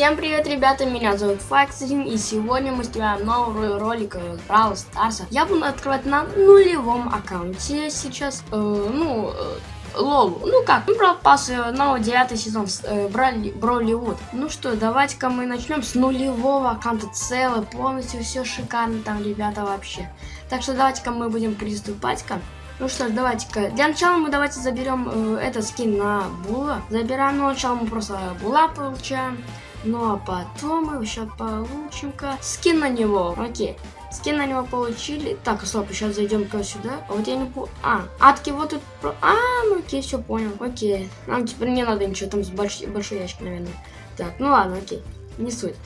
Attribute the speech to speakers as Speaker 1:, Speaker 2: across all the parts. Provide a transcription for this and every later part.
Speaker 1: Всем привет, ребята, меня зовут Факсин, и сегодня мы снимаем новый ролик Brawl Старса. Я буду открывать на нулевом аккаунте сейчас, э, ну, э, Лолу. Ну как, ну, Pass, э, новый девятый сезон, э, Броли, Броливуд. Ну что, давайте-ка мы начнем с нулевого аккаунта, целый, полностью все шикарно там, ребята, вообще. Так что давайте-ка мы будем приступать-ка. Ну что ж, давайте-ка. Для начала мы давайте заберем э, этот скин на Була. Забираем, но сначала мы просто Була получаем. Ну а потом мы еще получим-ка скин на него. Окей. Скин на него получили. Так, стоп, сейчас зайдем-ка сюда. А вот я не по... А, атки вот тут... А, ну окей, все понял. Окей. Нам теперь не надо ничего там с больш... большой ящик, наверное. Так, ну ладно, окей. Не суть.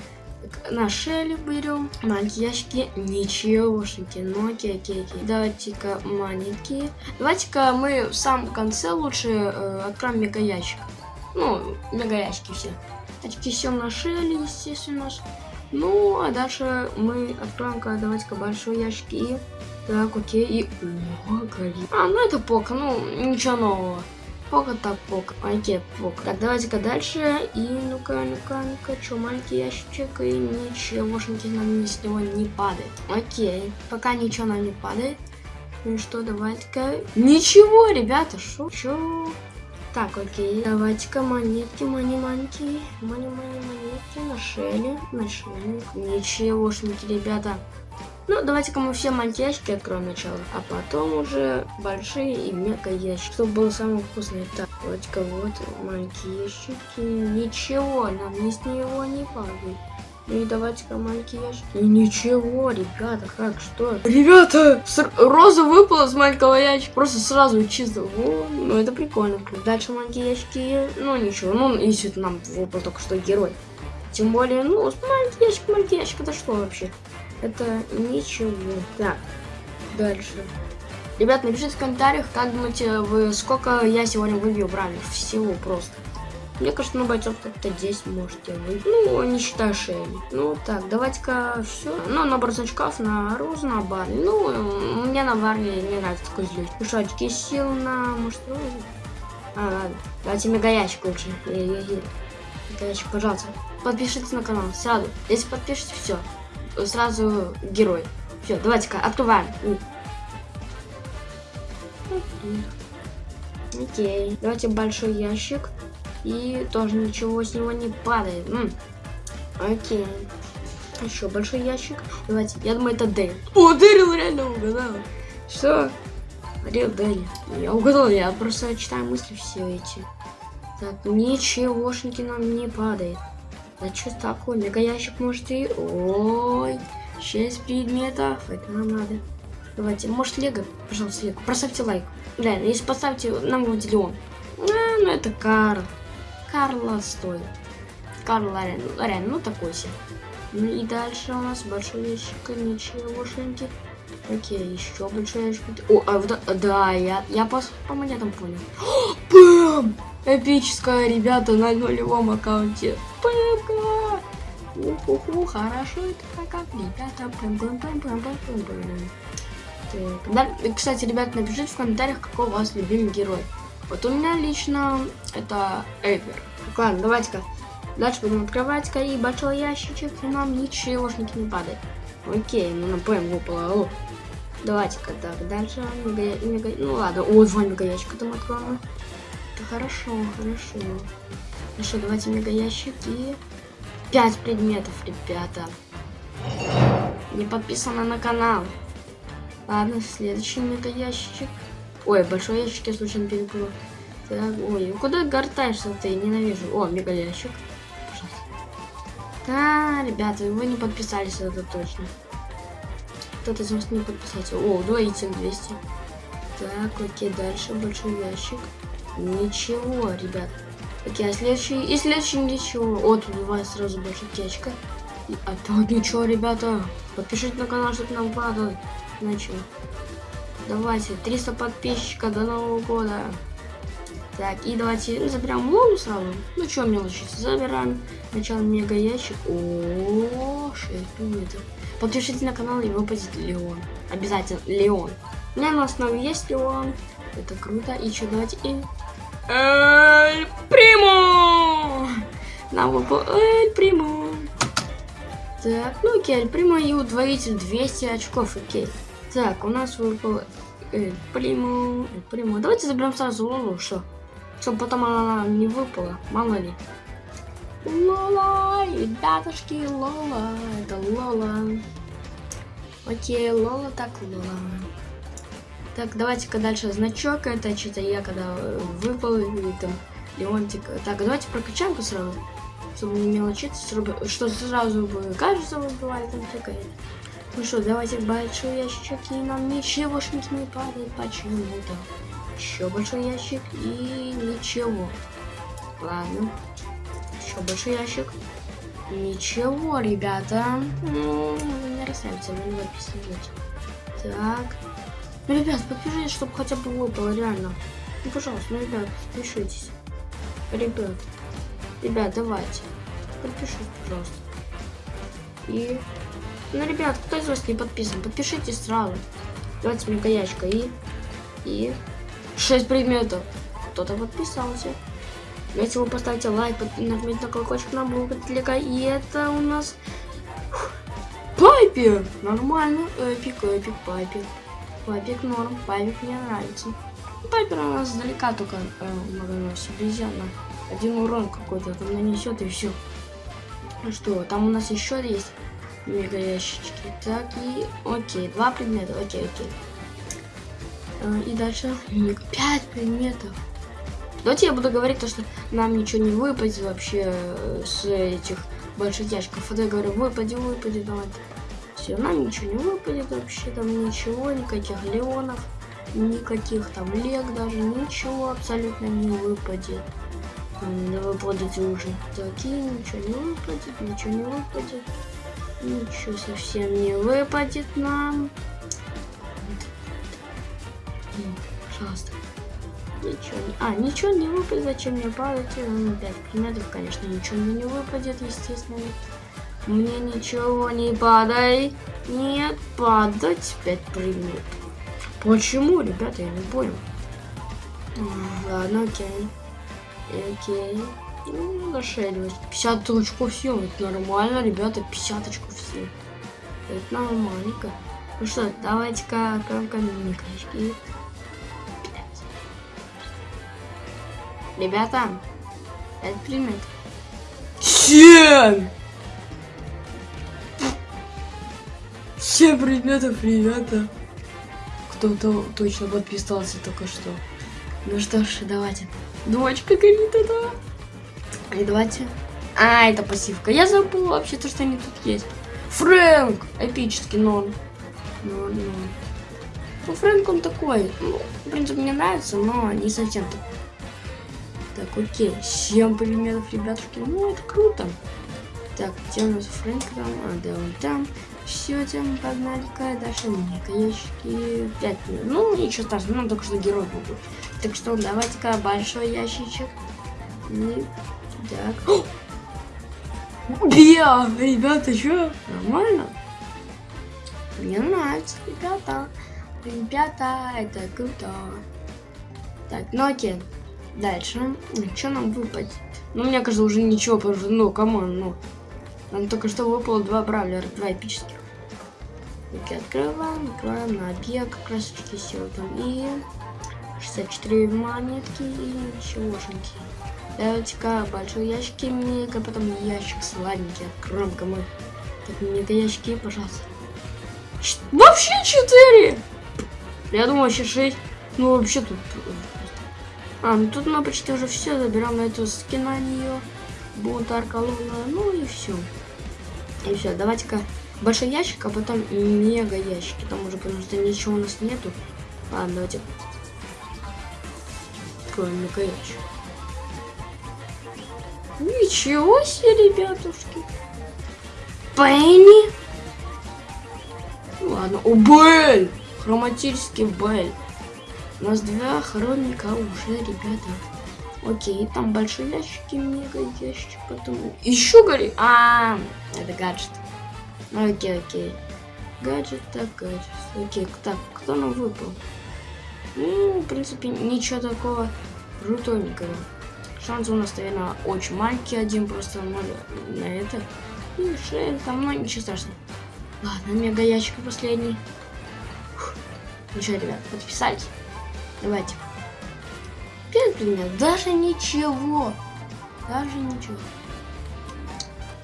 Speaker 1: На шеле берем. Маленькие ящики. Ничегошеньки. Ну окей, окей, окей. Давайте-ка маленькие. Давайте-ка мы в самом конце лучше э, откроем мега ящик. Ну, мега ящики все. Очки все нашили, естественно. Ну, а дальше мы откроем, давайте-ка большой ящик и... Так, окей, и... О, горит. А, ну это пока, ну, ничего нового. Пока так, пока. Окей, пока. Так, давайте-ка дальше. И ну-ка, ну-ка, ну-ка, что, маленький ящичек, и ничегошеньки нам с него не падает. Окей, пока ничего нам не падает. Ну что, давайте-ка... Ничего, ребята, шо? Так, окей. Давайте-ка монетки, мани манки мани мани монетки на шеле, на шеле. Ничегошники, ребята. Ну, давайте-ка мы все мантяшки откроем сначала, а потом уже большие и мега ящики, чтобы было самое вкусное. Так, давайте-ка вот мантяшки. Ничего, нам ни с него не падает. Ну и давайте-ка маленький ящик. И ничего, ребята, как, что? Ребята, роза выпала с маленького ящика. Просто сразу чисто. О, ну это прикольно. Дальше маленькие ящики. Ну ничего, ну если нам выпал только что герой. Тем более, ну, маленький ящик, маленький ящик, это что вообще? Это ничего. Так, дальше. Ребят, напишите в комментариях, как думаете, вы сколько я сегодня выбью брали. Всего просто. Мне кажется, на бойцов как-то 10 можете вы. Ну, не считая шеи. Ну, так, давайте-ка все. Ну, набор значков на розу, на бар. Ну, мне на баре не нравится такой злющий. Ну очки сил на, может, розу? А, ладно. Давайте мегаящик лучше. Мегаящик, пожалуйста. Подпишитесь на канал, сразу. Если подпишите, все. Сразу герой. Все, давайте-ка, открываем. Окей. Давайте большой ящик. И тоже ничего с него не падает. М -м. Окей. Еще большой ящик. Давайте, я думаю, это Дэрил. О, Дэрил реально угадал. Что? Дэрил, Дэрил. Я угадал, я просто читаю мысли все эти. Так, ничегошники нам не падает. Да что такое? Мега ящик может и... Ой, 6 предметов. Это нам надо. Давайте, может Лего? Пожалуйста, Лего. Поставьте лайк. Да, если поставьте, нам будет миллион. А, ну это Карл. Карла стоит. Карл Лорен. Лорен, ну такой себе. Ну и дальше у нас большой ящик, ничегошеньки. Окей, еще большой ящик. О, а, да, да, я, я по, по монетам понял. Бэм! Эпическая, ребята, на нулевом аккаунте. Пэмка! Уху, хорошо это как, ребята. Пэм, пэм, пэм, пэм, пэм, пэм. Так, да, кстати, ребят, напишите в комментариях, какой у вас любимый герой. Вот у меня лично это Эйвер. Ладно, давайте-ка. Дальше будем открывать-ка и большой ящичек, и нам ничегошники не падает. Окей, ну на ПМ выпало. Давайте-ка так, дальше мега, мега, ну ладно, о, два мега ящика там откроем. Это хорошо, хорошо. Хорошо, давайте мега ящик и пять предметов, ребята. Не подписаны на канал. Ладно, следующий мега ящичек. Ой, большой ящик я случайно перепутал. Так, ой, куда гортаешься ты? Ненавижу. О, мега ящик. Пожалуйста. Да, ребята, вы не подписались, это точно. Кто-то из вас не подписался. О, удвоитель 200. Так, окей, дальше большой ящик. Ничего, ребят. Окей, а следующий... И следующий ничего. О, тут бывает сразу больше течка. А тут ничего, ребята. Подпишитесь на канал, чтобы нам падало. Начали. Давайте, 300 подписчиков до Нового года. Так, и давайте заберем лолу сразу. Ну, что мне лучше? Забираем. Сначала мега ящик. О, 6 предметов. Подпишитесь на канал и выпадет Леон. Обязательно Леон. У меня на основе есть Леон. Это круто. И что, давайте и... Эль Приму! Нам выпал Эль Примо. Так, ну окей, Эль Примо и удвоитель 200 очков, окей. Так, у нас выпал Эль Примо, Эль Примо. Давайте заберем сразу Лолу, что? Чтобы потом она не выпала, мало ли. Лола, ребятушки, Лола, это Лола. Окей, Лола так Лола. Так, давайте-ка дальше значок. Это что-то я когда выпал, или там Леонтик. Так, давайте прокачаем-ка сразу. Чтобы не мелочиться, чтобы, что сразу бы кажется выбивали там всякое. Ну что, давайте большой ящичек, и нам ничегошники не падает почему-то. Еще большой ящик и ничего. Ладно. Еще большой ящик. Ничего, ребята. Ну, не расслабься, вы не подписывайтесь. Так. Ну, ребят, подпишитесь, чтобы хотя бы выпало, реально. Ну, пожалуйста, ну, ребят, подпишитесь. Ребят. Ребят, давайте. Подпишитесь, пожалуйста. И... Ну, ребят, кто из вас не подписан, подпишитесь сразу. Давайте мне яичко и... И... 6 предметов. Кто-то подписался. Если вы поставите лайк, нажмите на колокольчик, нам будет лего. И это у нас... Пайпер! Нормально. Epic, epic, пайпер. Пайпик норм, пайпик мне нравится. Пайпер у нас издалека только э, наносит обезьяна. Один урон какой-то там нанесет и все. Ну что, там у нас еще есть мега ящички. Так, и окей, два предмета, окей, окей. Э, и дальше пять предметов. Давайте я буду говорить то, что нам ничего не выпадет вообще э, с этих больших ящиков. Вот я говорю, выпади, выпади, давай. Все, нам ничего не выпадет вообще, там ничего, никаких леонов, никаких там лег даже, ничего абсолютно не выпадет. Не выпадет уже. Такие, ничего не выпадет, ничего не выпадет. Ничего совсем не выпадет нам. Пожалуйста. Ничего. А, ничего не выпадет, зачем мне падать? Ну, 5 предметов, конечно, ничего мне не выпадет, естественно. Мне ничего не падай. Нет, падать 5 предметов. Почему, ребята, я не понял. Ладно, окей. Окей. Ну, нашелилось. 50 очков все, это нормально, ребята, 50 очков все. Это нормальненько. Ну что, давайте-ка откроем каменные Ребята, это примет. Семь! Семь предметов, ребята. Кто-то точно подписался только что. Ну что ж, давайте. Дочка горит это. И давайте. А, это пассивка. Я забыл вообще то, что они тут есть. Фрэнк! Эпический нон. Ну, ну. Ну, Фрэнк он такой. Ну, в принципе, мне нравится, но не совсем так. Так, окей. 7 предметов, ребятушки. Ну, это круто. Так, где у нас Фрэнк там? А, да, он там. Все, тем погнали-ка. Дальше мне ящики 5 минут. Ну, ничего страшного, ну, только что герой был. Так что давайте-ка большой ящичек. И... Так. Биа! Ребята, что? Нормально? Мне нравится, ребята. Ребята, это круто. Так, ну окей. Дальше. Что нам выпадет? Ну, мне кажется, уже ничего, что, ну, come on, ну. Нам только что выпало два бравлера, два эпических. Окей, открываем, открываем на раз таки сил там. И 64 монетки и ничегошеньки. Давайте-ка большой ящик мега, потом ящик сладенький, откроем-ка мы. Так, мега ящики, пожалуйста. Ч вообще 4! Я думал, вообще 6. Ну, вообще тут а, ну тут мы почти уже все забираем на эту скина нее. Бунтарка луна, ну и все. И все, давайте-ка большой ящик, а потом мега ящики. Там уже, потому что ничего у нас нету. Ладно, давайте. Откроем ящик. Ничего себе, ребятушки. Пенни. Ладно, о, Бель! Хроматический Бель. У нас два хроника уже, ребята. Окей, там большие ящики, мега ящик, потом... Еще гори... А, это гаджет. Окей, окей. Гаджет, так, гаджет. Окей, так, кто нам выпал? Ну, в принципе, ничего такого крутоненького. Шанс у нас, наверное, очень маленький. Один просто ноль на это. И шея там, ну ничего страшного. Ладно, мега ящик последний. Фух. Ну что, ребят, подписались? Давайте. Пять меня, даже ничего. Даже ничего.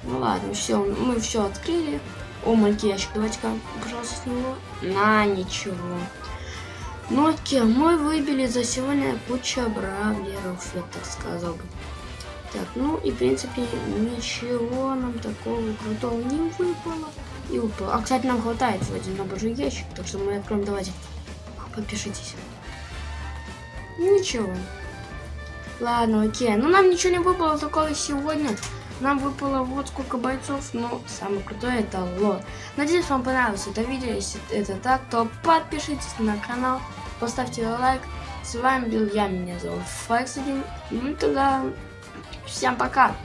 Speaker 1: Ну ладно, все, мы все открыли. О, маленький ящик, давайте-ка, пожалуйста, с него. На, ничего. Окей, мы выбили за сегодня куча бравлеров, я так сказал бы. Так, ну и в принципе ничего нам такого крутого не выпало. И выпало. А кстати, нам хватает в один набожий ящик, так что мы откроем, давайте. Подпишитесь. Ничего. Ладно, окей. Ну нам ничего не выпало такого сегодня. Нам выпало вот сколько бойцов, но самое крутое это лот. Надеюсь, вам понравилось это видео. Если это так, то подпишитесь на канал, поставьте лайк. С вами был я, меня зовут Флекс1. Ну тогда всем пока.